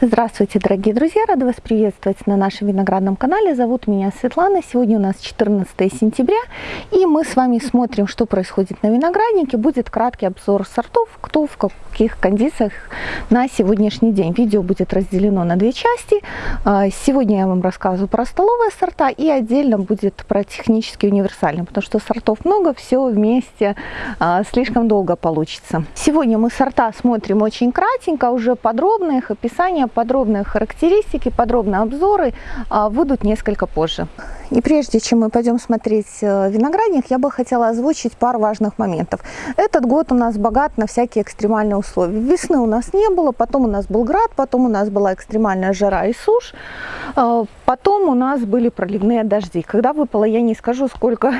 Здравствуйте, дорогие друзья! Рада вас приветствовать на нашем виноградном канале. Зовут меня Светлана. Сегодня у нас 14 сентября, и мы с вами смотрим, что происходит на винограднике. Будет краткий обзор сортов, кто в каких кондициях на сегодняшний день. Видео будет разделено на две части. А, сегодня я вам рассказываю про столовые сорта, и отдельно будет про технически универсальные, потому что сортов много, все вместе а, слишком долго получится. Сегодня мы сорта смотрим очень кратенько, уже подробно их описание описания, подробные характеристики, подробные обзоры а, выйдут несколько позже. И прежде чем мы пойдем смотреть э, виноградник, я бы хотела озвучить пару важных моментов. Этот год у нас богат на всякие экстремальные условия. Весны у нас не было, потом у нас был град, потом у нас была экстремальная жара и сушь, а, потом у нас были проливные дожди. Когда выпало, я не скажу, сколько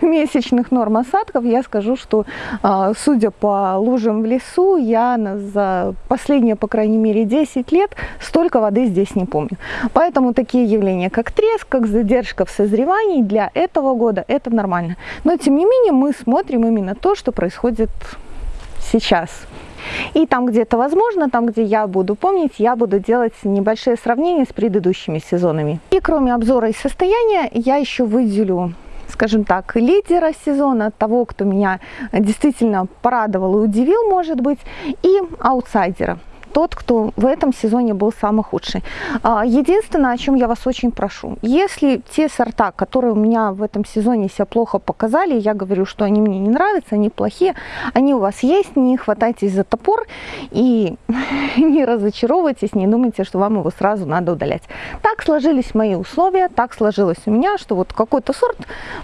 месячных норм осадков, я скажу, что а, судя по лужам в лесу, я за последние, по крайней мере, 10 лет столько воды здесь не помню. Поэтому такие явления, как треск, как задержка в созревании для этого года, это нормально. Но, тем не менее, мы смотрим именно то, что происходит сейчас. И там где-то возможно, там где я буду помнить, я буду делать небольшие сравнения с предыдущими сезонами. И кроме обзора и состояния, я еще выделю скажем так, лидера сезона, того, кто меня действительно порадовал и удивил, может быть, и аутсайдера тот, кто в этом сезоне был самый худший. А, единственное, о чем я вас очень прошу, если те сорта, которые у меня в этом сезоне себя плохо показали, я говорю, что они мне не нравятся, они плохие, они у вас есть, не хватайтесь за топор и не разочаровывайтесь, не думайте, что вам его сразу надо удалять. Так сложились мои условия, так сложилось у меня, что вот какой-то сорт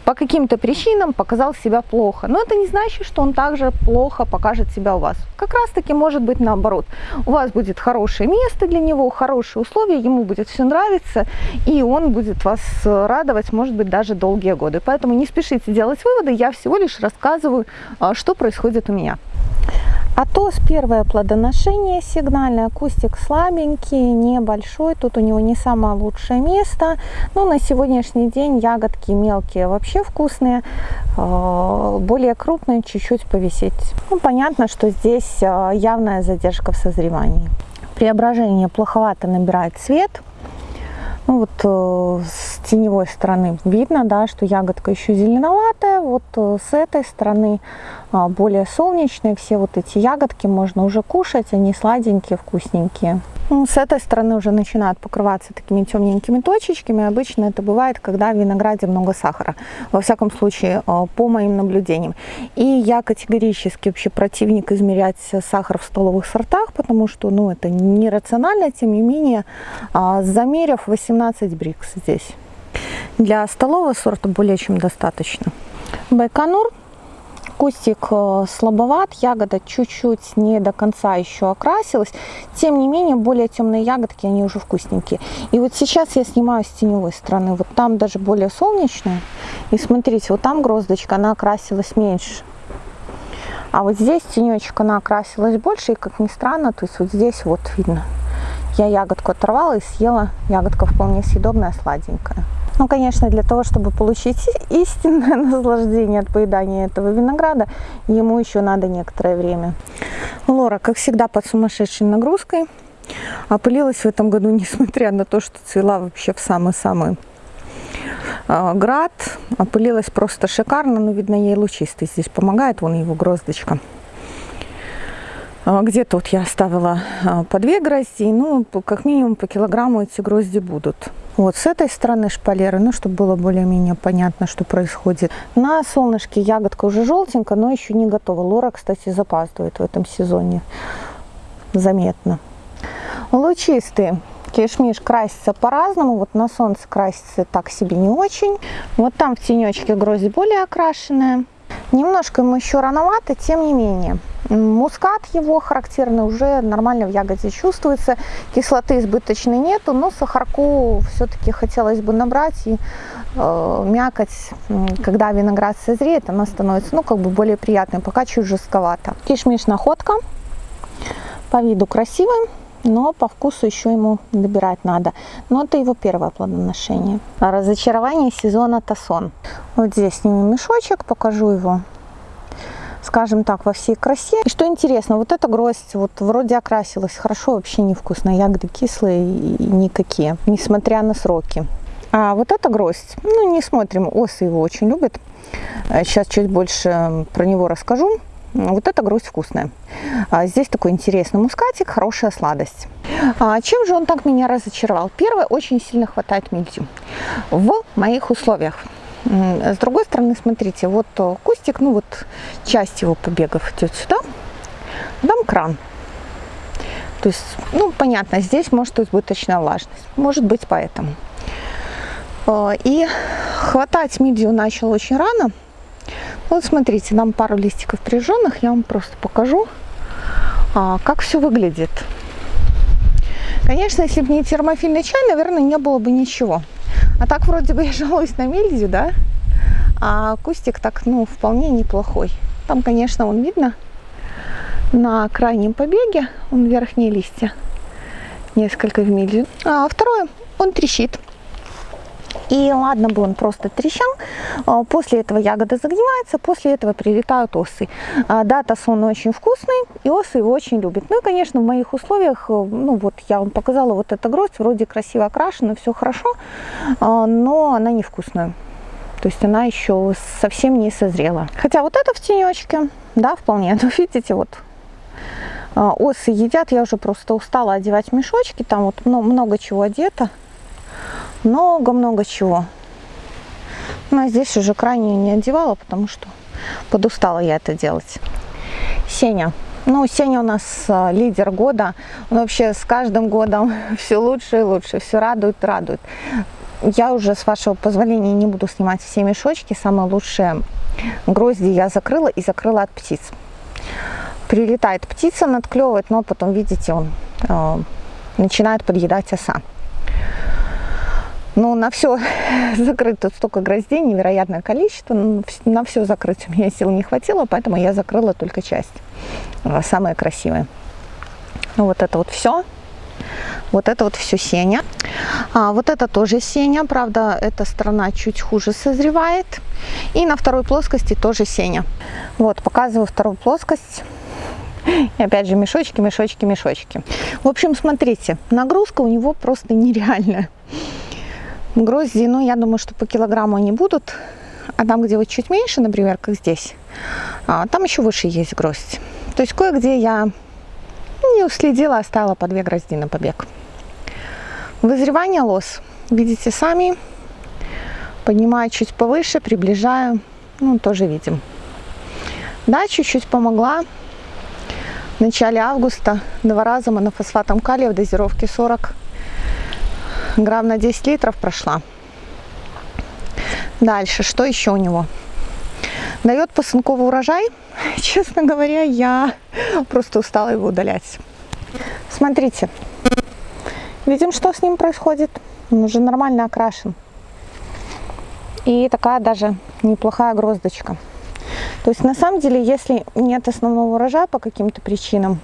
по каким-то причинам показал себя плохо. Но это не значит, что он также плохо покажет себя у вас. Как раз таки может быть наоборот. У вас вас будет хорошее место для него, хорошие условия, ему будет все нравиться, и он будет вас радовать, может быть, даже долгие годы. Поэтому не спешите делать выводы, я всего лишь рассказываю, а, что происходит у меня. А то с первое плодоношение сигнальное, кустик слабенький, небольшой, тут у него не самое лучшее место. Но на сегодняшний день ягодки мелкие вообще вкусные, а, более крупные чуть-чуть повисеть. Ну, понятно, что здесь а, явная задержка в созревании. Преображение плоховато набирает цвет, ну вот э, теневой стороны видно, да, что ягодка еще зеленоватая. Вот э, с этой стороны э, более солнечные. Все вот эти ягодки можно уже кушать, они сладенькие, вкусненькие. Ну, с этой стороны уже начинают покрываться такими темненькими точечками. Обычно это бывает, когда в винограде много сахара. Во всяком случае, э, по моим наблюдениям. И я категорически вообще противник измерять сахар в столовых сортах, потому что ну, это нерационально. Тем не менее, а, замерив 18 брикс здесь. Для столового сорта более чем достаточно. Байконур Кустик э, слабоват, ягода чуть-чуть не до конца еще окрасилась. Тем не менее, более темные ягодки, они уже вкусненькие. И вот сейчас я снимаю с теневой стороны. Вот там даже более солнечная. И смотрите, вот там гроздочка, она окрасилась меньше. А вот здесь тенечек, она окрасилась больше. И как ни странно, то есть вот здесь вот видно. Я ягодку оторвала и съела. Ягодка вполне съедобная, сладенькая. Ну, конечно, для того, чтобы получить истинное наслаждение от поедания этого винограда, ему еще надо некоторое время. Лора, как всегда, под сумасшедшей нагрузкой. Опылилась в этом году, несмотря на то, что цвела вообще в самый-самый а, град. Опылилась просто шикарно, но, видно, ей лучистый здесь помогает. Вон его гроздочка. А, где-то вот я оставила а, по две грозди, ну, как минимум по килограмму эти грозди будут. Вот с этой стороны шпалеры, ну, чтобы было более-менее понятно, что происходит. На солнышке ягодка уже желтенькая, но еще не готова. Лора, кстати, запаздывает в этом сезоне. Заметно. Лучистые. Кишмиш красится по-разному. Вот на солнце красится так себе не очень. Вот там в тенечке грозди более окрашенная. Немножко ему еще рановато, тем не менее. Мускат его характерный уже нормально в ягоде чувствуется. Кислоты избыточной нету, но сахарку все-таки хотелось бы набрать. И э, мякоть, когда виноград созреет, она становится ну, как бы более приятной, пока чуть жестковато. Кишмиш находка. По виду красивый но по вкусу еще ему добирать надо. Но это его первое плодоношение. Разочарование сезона Тасон. Вот здесь сниму мешочек, покажу его скажем так, во всей красе. И что интересно, вот эта гроздь вот вроде окрасилась хорошо, вообще невкусная. Ягоды кислые и никакие, несмотря на сроки. А вот эта гроздь, ну не смотрим, осы его очень любят. Сейчас чуть больше про него расскажу. Вот эта гроздь вкусная. А здесь такой интересный мускатик, хорошая сладость. А чем же он так меня разочаровал? Первое, очень сильно хватает мельдю в моих условиях. С другой стороны, смотрите, вот кустик, ну вот часть его побегов идет сюда, там кран. То есть, ну понятно, здесь может избыточная влажность, может быть поэтому. А, и хватать мидию начал очень рано. Вот смотрите, там пару листиков прижженных, я вам просто покажу, а, как все выглядит. Конечно, если бы не термофильный чай, наверное, не было бы ничего. А так вроде бы я жалуюсь на мельдию, да? А кустик так, ну, вполне неплохой. Там, конечно, он видно на крайнем побеге, он верхние листья, несколько в мельдию. А второе, он трещит. И ладно бы он просто трещал, а, после этого ягода загнивается, после этого прилетают осы. А, дата сон очень вкусный, и осы его очень любят. Ну и, конечно, в моих условиях, э, ну вот я вам показала вот эта гроздь, вроде красиво окрашена, все хорошо, а, но она невкусная. То есть она еще совсем не созрела. Хотя вот это в тенечке, да, вполне. Но видите, вот осы едят, я уже просто устала одевать мешочки, там вот много чего одето много-много чего. Но здесь уже крайне не одевала, потому что подустала я это делать. Сеня. Ну, Сеня у нас а, лидер года. Он вообще с каждым годом все лучше и лучше. Все радует, радует. Я уже, с вашего позволения, не буду снимать все мешочки. Самые лучшие грозди я закрыла и закрыла от птиц. Прилетает птица, надклевывает, но потом, видите, он э, начинает подъедать оса. Ну, на все закрыто столько гроздей, невероятное количество. На все закрыть у меня сил не хватило, поэтому я закрыла только часть. А, самое красивое. Ну, вот это вот все. Вот это вот все сеня. А, вот это тоже сеня, правда, эта сторона чуть хуже созревает. И на второй плоскости тоже сеня. Вот, показываю вторую плоскость. И опять же мешочки, мешочки, мешочки. В общем, смотрите, нагрузка у него просто нереальная. Грозди, ну, я думаю, что по килограмму они будут. А там, где вот чуть меньше, например, как здесь, а, там еще выше есть гроздь. То есть кое-где я не уследила, оставила по две грозди на побег. Вызревание лос. Видите сами. Поднимаю чуть повыше, приближаю. Ну, тоже видим. Да, чуть-чуть помогла. В начале августа два раза монофосфатом калия в дозировке 40 грамм на 10 литров прошла. Дальше, что еще у него? Дает посынковый урожай. Честно говоря, я просто устала его удалять. Смотрите, видим, что с ним происходит. Он уже нормально окрашен. И такая даже неплохая гроздочка. То есть на самом деле, если нет основного урожая по каким-то причинам,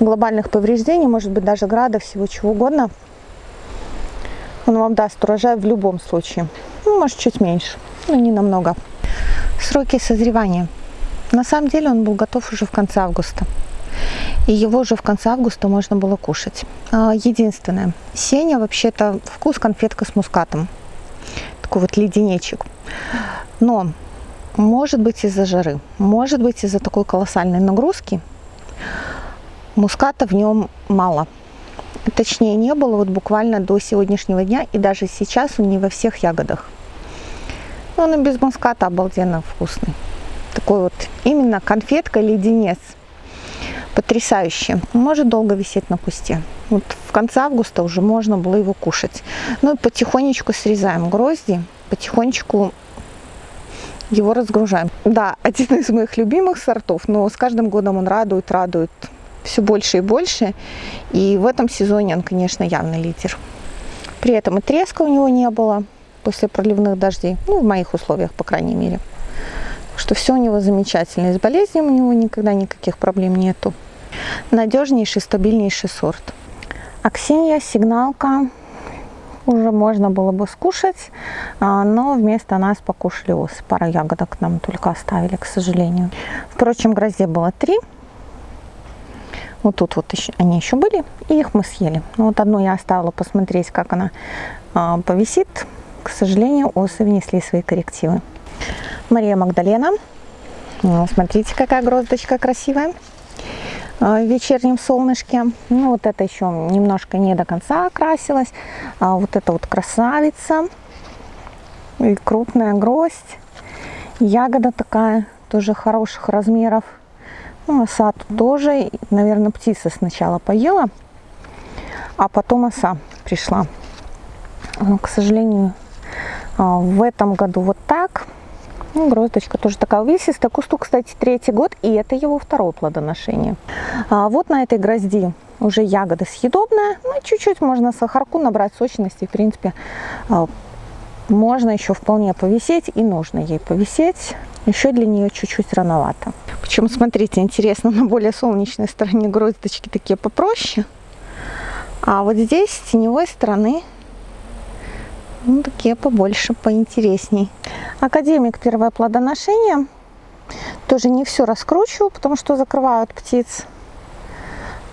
глобальных повреждений, может быть даже града, всего чего угодно – он вам даст урожай в любом случае. Ну, может, чуть меньше, но не намного. Сроки созревания. На самом деле он был готов уже в конце августа. И его уже в конце августа можно было кушать. А, единственное, сеня вообще-то вкус конфетка с мускатом. Такой вот леденечек. Но может быть из-за жары, может быть из-за такой колоссальной нагрузки, муската в нем мало точнее не было вот буквально до сегодняшнего дня, и даже сейчас он не во всех ягодах. Но он и без муската обалденно вкусный. Такой вот именно конфетка-леденец. Потрясающе. Может долго висеть на кусте. Вот в конце августа уже можно было его кушать. Ну и потихонечку срезаем грозди, потихонечку его разгружаем. Да, один из моих любимых сортов, но с каждым годом он радует, радует все больше и больше. И в этом сезоне он, конечно, явный лидер. При этом и треска у него не было после проливных дождей. Ну, в моих условиях, по крайней мере. Что все у него замечательно. И с болезнью у него никогда никаких проблем нету. Надежнейший, стабильнейший сорт. Аксинья, сигналка, уже можно было бы скушать, а, но вместо нас покушали осы. Пара ягодок нам только оставили, к сожалению. Впрочем, гроздей было три. Вот тут вот еще, они еще были, и их мы съели. Ну, вот одну я оставила посмотреть, как она а, повисит. К сожалению, осы внесли свои коррективы. Мария Магдалена. Ну, смотрите, какая гроздочка красивая а, в вечернем солнышке. Ну, вот это еще немножко не до конца окрасилась. А вот это вот красавица. И крупная гроздь. Ягода такая, тоже хороших размеров. Ну, оса тоже, наверное, птица сначала поела, а потом оса пришла. Но, к сожалению, а, в этом году вот так. Ну, гроздочка тоже такая увесистая. Кусту, кстати, третий год, и это его второе плодоношение. А вот на этой грозди уже ягода съедобная. Ну, чуть-чуть можно сахарку набрать сочности. В принципе, а, можно еще вполне повисеть, и нужно ей повисеть. Еще для нее чуть-чуть рановато. Причем, смотрите, интересно, на более солнечной стороне гроздочки такие попроще. А вот здесь, с теневой стороны, ну, такие побольше, поинтересней. Академик первое плодоношение. Тоже не все раскручиваю, потому что закрывают птиц.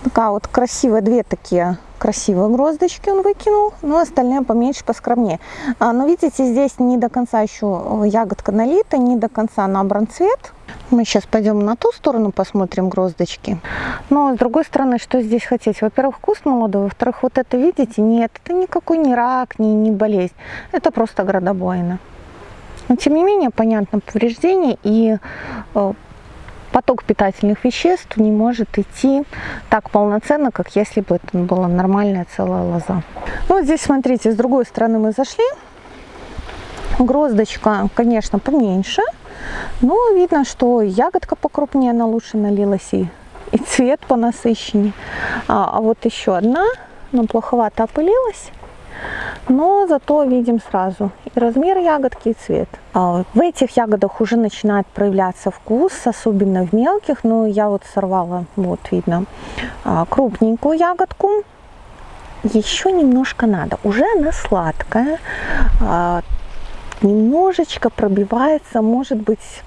Такая вот красивая, две такие красивые гроздочки он выкинул, но остальные поменьше, поскромнее. А, но видите, здесь не до конца еще ягодка налита, не до конца набран цвет. Мы сейчас пойдем на ту сторону, посмотрим гроздочки. Но с другой стороны, что здесь хотеть? Во-первых, куст молодой, во-вторых, вот это видите? Нет, это никакой не рак, не, не болезнь. Это просто градобойна. Но тем не менее, понятно, повреждение и э, поток питательных веществ не может идти так полноценно, как если бы это была нормальная целая лоза. Ну, вот здесь, смотрите, с другой стороны мы зашли. Гроздочка, конечно, поменьше, но видно, что ягодка покрупнее, она лучше налилась и, и цвет понасыщеннее. А, а вот еще одна, но плоховато опылилась но зато видим сразу и размер ягодки, и цвет. А в этих ягодах уже начинает проявляться вкус, особенно в мелких, но я вот сорвала, вот видно, а, крупненькую ягодку. Еще немножко надо, уже она сладкая, а, немножечко пробивается, может быть,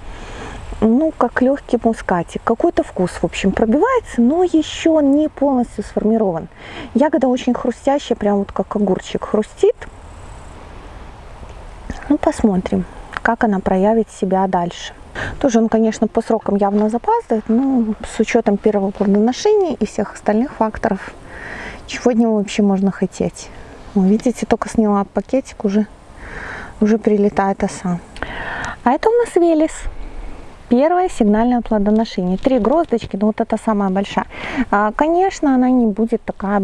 ну, как легкий мускатик. Какой-то вкус, в общем, пробивается, но еще не полностью сформирован. Ягода очень хрустящая, прям вот как огурчик хрустит. Ну, посмотрим, как она проявит себя дальше. Тоже он, конечно, по срокам явно запаздывает, но с учетом первого плодоношения и всех остальных факторов, чего от него вообще можно хотеть. видите, только сняла пакетик, уже, уже прилетает оса. А это у нас Велес. Первое сигнальное плодоношение. Три гроздочки, ну вот это самая большая. А, конечно, она не будет такая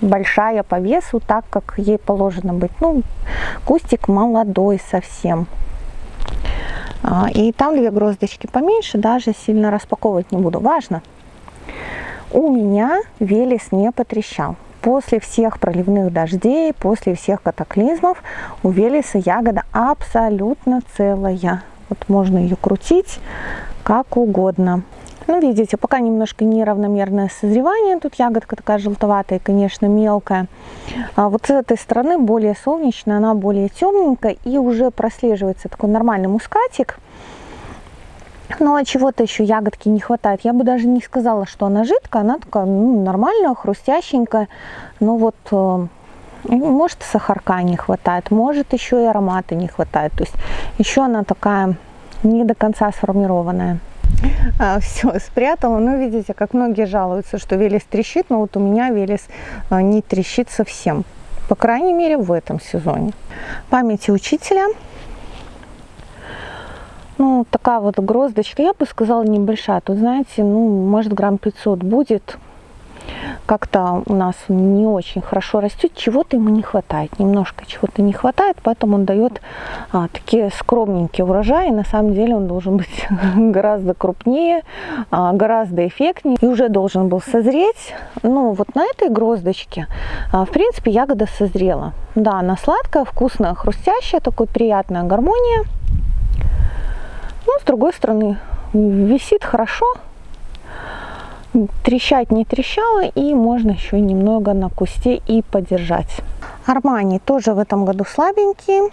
большая по весу, так как ей положено быть. Ну, кустик молодой совсем. А, и там две гроздочки поменьше, даже сильно распаковывать не буду. Важно, у меня велес не потрещал. После всех проливных дождей, после всех катаклизмов у велеса ягода абсолютно целая. Вот можно ее крутить как угодно. Ну, видите, пока немножко неравномерное созревание. Тут ягодка такая желтоватая, конечно, мелкая. А вот с этой стороны более солнечная, она более темненькая. И уже прослеживается такой нормальный мускатик. Но чего-то еще ягодки не хватает. Я бы даже не сказала, что она жидкая. Она такая ну, нормальная, хрустященькая. Но вот э, может сахарка не хватает, может еще и аромата не хватает. То есть еще она такая не до конца сформированная. А, все, спрятала. Ну, видите, как многие жалуются, что велес трещит, но вот у меня велес а, не трещит совсем. По крайней мере, в этом сезоне. Памяти учителя. Ну, такая вот гроздочка, я бы сказала, небольшая. Тут, знаете, ну, может, грамм 500 будет как-то у нас не очень хорошо растет, чего-то ему не хватает, немножко чего-то не хватает, поэтому он дает а, такие скромненькие урожаи. На самом деле он должен быть гораздо крупнее, а, гораздо эффектнее и уже должен был созреть. Ну вот на этой гроздочке, а, в принципе, ягода созрела. Да, она сладкая, вкусная, хрустящая, такой приятная гармония. Ну, с другой стороны, висит хорошо, трещать не трещало и можно еще немного на кусте и подержать. Армани тоже в этом году слабенький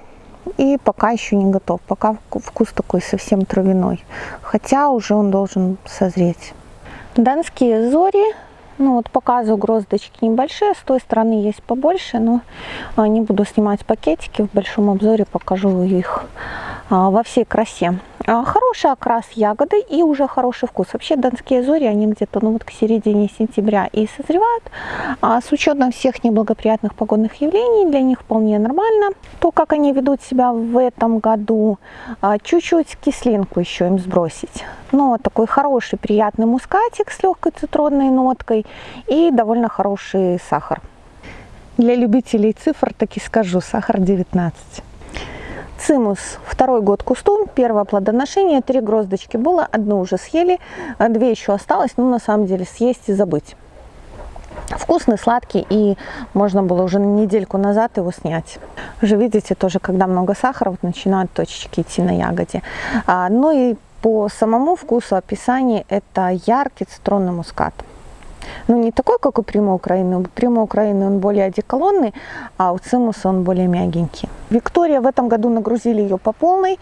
и пока еще не готов. Пока вкус такой совсем травяной, хотя уже он должен созреть. Донские зори ну вот показываю гроздочки небольшие, с той стороны есть побольше, но а, не буду снимать пакетики, в большом обзоре покажу их во всей красе. А, хороший окрас ягоды и уже хороший вкус. Вообще донские зори, они где-то ну, вот к середине сентября и созревают. А с учетом всех неблагоприятных погодных явлений, для них вполне нормально. То, как они ведут себя в этом году, а, чуть-чуть кислинку еще им сбросить. Но такой хороший, приятный мускатик с легкой цитронной ноткой и довольно хороший сахар. Для любителей цифр таки скажу, сахар 19. Цимус второй год кусту, первое плодоношение, три гроздочки было, одну уже съели, а две еще осталось, но на самом деле съесть и забыть. Вкусный, сладкий, и можно было уже недельку назад его снять. Уже видите, тоже, когда много сахара, вот начинают точечки идти на ягоде. А, ну и по самому вкусу описания это яркий цитронный мускат ну, не такой, как у Прима Украины. У Прима Украины он более одеколонный, а у Цимуса он более мягенький. Виктория в этом году нагрузили ее по полной.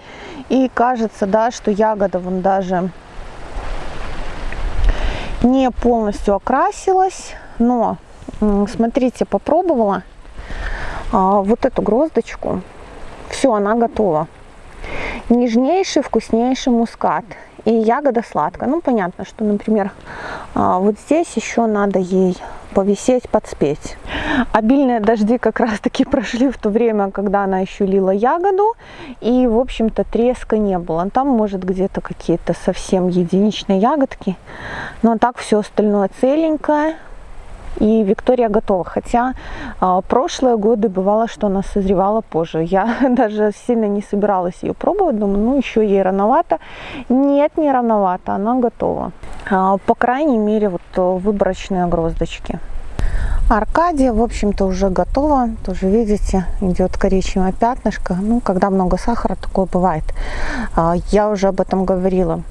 И кажется, да, что ягода вон даже не полностью окрасилась. Но, смотрите, попробовала а, вот эту гроздочку. Все, она готова. Нежнейший, вкуснейший мускат и ягода сладкая. Ну, понятно, что, например, а, вот здесь еще надо ей повисеть, подспеть. Обильные дожди как раз-таки прошли в то время, когда она еще лила ягоду, и, в общем-то, треска не было. Там, может, где-то какие-то совсем единичные ягодки, но так все остальное целенькое, и Виктория готова. Хотя а, прошлые годы бывало, что она созревала позже. Я даже сильно не собиралась ее пробовать, думаю, ну еще ей рановато. Нет, не рановато, она готова. А, по крайней мере, вот выборочные гроздочки. Аркадия, в общем-то, уже готова. Тоже видите, идет коричневое пятнышко. Ну, когда много сахара, такое бывает. А, я уже об этом говорила.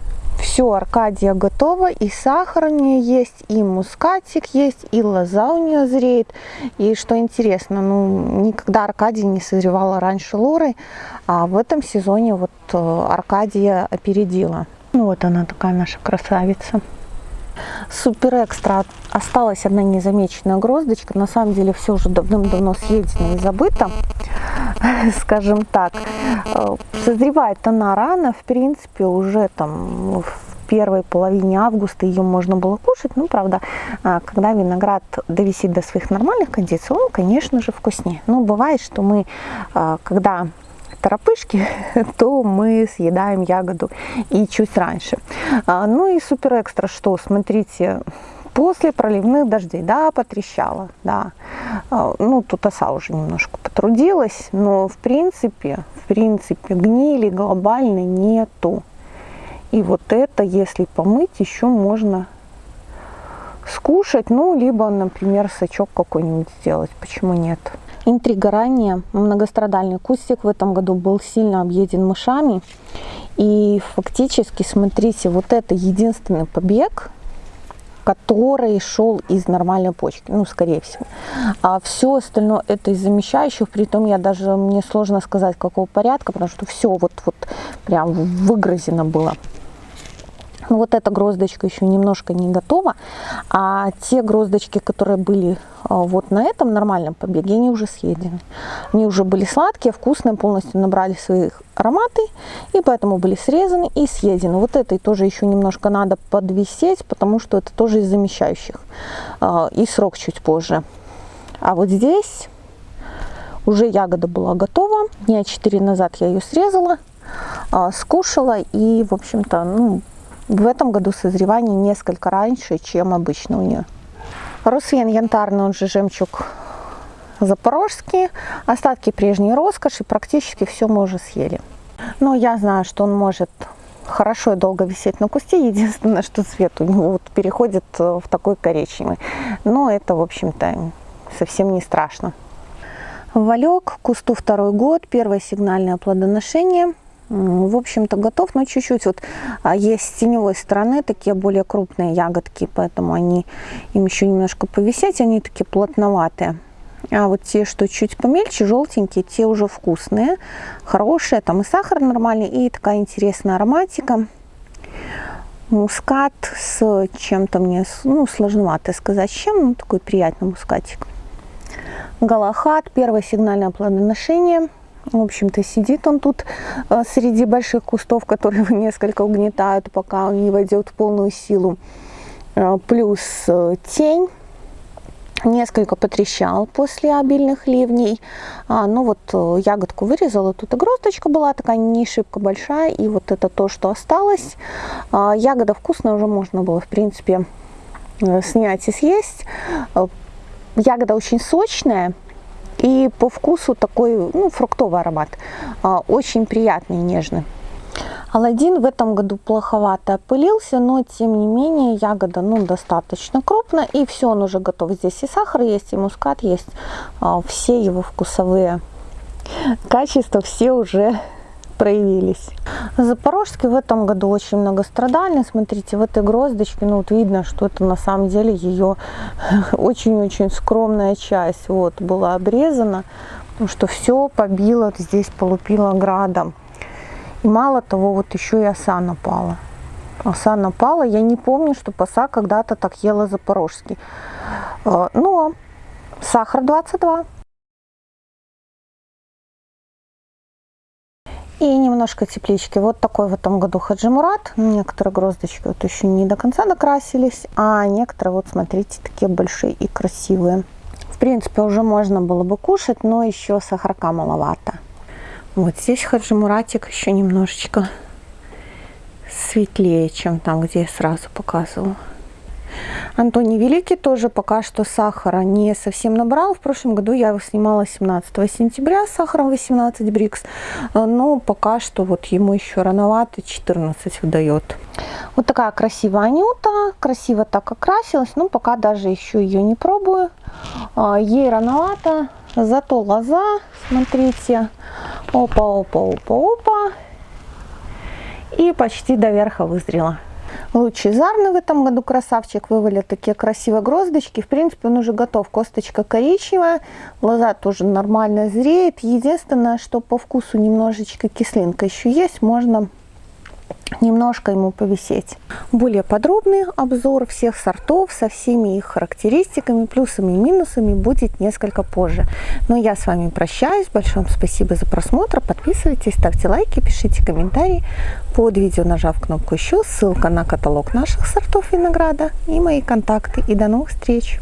Все, Аркадия готова, и сахар у нее есть, и мускатик есть, и лоза у нее зреет. И что интересно, ну, никогда Аркадия не созревала раньше Лоры, а в этом сезоне вот э, Аркадия опередила. Ну вот она такая наша красавица. Супер экстра. Осталась одна незамеченная гроздочка. На самом деле все уже давным-давно съедено и забыто. скажем так. Э, созревает она рано, в принципе, уже там в первой половине августа ее можно было кушать. Ну, правда, а, когда виноград довисит до своих нормальных кондиций, он, конечно же, вкуснее. Но бывает, что мы, а, когда торопышки, то мы съедаем ягоду и чуть раньше. А, ну и супер экстра, что, смотрите, После проливных дождей, да, потрещало, да. А, ну, тут оса уже немножко потрудилась, но в принципе, в принципе, гнили глобальной нету. И вот это, если помыть, еще можно скушать, ну, либо, например, сачок какой-нибудь сделать, почему нет. Интрига ранее, многострадальный кустик в этом году был сильно объеден мышами. И фактически, смотрите, вот это единственный побег, который шел из нормальной почки, ну, скорее всего. А все остальное это из замещающих, при том я даже, мне сложно сказать, какого порядка, потому что все вот, вот прям выгрызено было. Ну, вот эта гроздочка еще немножко не готова, а те гроздочки, которые были а, вот на этом нормальном побеге, они уже съедены. Они уже были сладкие, вкусные, полностью набрали свои ароматы, и поэтому были срезаны и съедены. Вот этой тоже еще немножко надо подвисеть, потому что это тоже из замещающих, а, и срок чуть позже. А вот здесь уже ягода была готова, дня 4 назад я ее срезала, а, скушала, и, в общем-то, ну, в этом году созревание несколько раньше, чем обычно у нее. Русвен янтарный, он же жемчуг запорожский. Остатки прежней роскоши, практически все мы уже съели. Но я знаю, что он может хорошо и долго висеть на кусте. Единственное, что цвет у него вот переходит в такой коричневый. Но это, в общем-то, совсем не страшно. Валек, кусту второй год, первое сигнальное плодоношение. В общем-то, готов, но чуть-чуть вот а, есть с теневой стороны такие более крупные ягодки, поэтому они им еще немножко повисеть, они такие плотноватые. А вот те, что чуть помельче, желтенькие, те уже вкусные, хорошие, там и сахар нормальный, и такая интересная ароматика. Мускат с чем-то мне, ну, сложновато сказать, чем, ну, такой приятный мускатик. Галахат, первое сигнальное плодоношение – в общем-то, сидит он тут э, среди больших кустов, которые его несколько угнетают, пока он не войдет в полную силу. Э, плюс э, тень несколько потрещал после обильных ливней. А, ну вот ягодку вырезала, тут и гроздочка была такая не шибко большая, и вот это то, что осталось. А, ягода вкусная, уже можно было, в принципе, снять и съесть. Ягода очень сочная, и по вкусу такой ну, фруктовый аромат, а, очень приятный, нежный. Аладдин в этом году плоховато опылился, но тем не менее ягода ну, достаточно крупная. И все, он уже готов. Здесь и сахар есть, и мускат есть. А, все его вкусовые качества, все уже проявились. Запорожский в этом году очень многострадальный. Смотрите, в этой гроздочке, ну вот видно, что это на самом деле ее очень-очень скромная часть. Вот, была обрезана, потому что все побило, здесь полупило градом. И мало того, вот еще и оса напала. Оса напала. Я не помню, что оса когда-то так ела запорожский. А, но сахар 22. И немножко теплички. Вот такой в этом году хаджимурат. Некоторые гроздочки вот еще не до конца докрасились, а некоторые, вот смотрите, такие большие и красивые. В принципе, уже можно было бы кушать, но еще сахарка маловато. Вот здесь хаджимуратик еще немножечко светлее, чем там, где я сразу показывала. Антоний Великий тоже пока что сахара не совсем набрал. В прошлом году я его снимала 17 сентября с сахаром 18 брикс. Но пока что вот ему еще рановато 14 выдает. Вот такая красивая анюта. Красиво так окрасилась. Но пока даже еще ее не пробую. А, ей рановато. Зато лоза, смотрите. Опа, опа, опа, опа. И почти до верха вызрела. Лучезарный в этом году красавчик вывалил такие красивые гроздочки. В принципе, он уже готов. Косточка коричневая, лоза тоже нормально зреет. Единственное, что по вкусу немножечко кислинка еще есть. Можно немножко ему повисеть. Более подробный обзор всех сортов со всеми их характеристиками, плюсами и минусами будет несколько позже. Но я с вами прощаюсь. Большое спасибо за просмотр. Подписывайтесь, ставьте лайки, пишите комментарии под видео, нажав кнопку еще. Ссылка на каталог наших сортов винограда и мои контакты. И до новых встреч!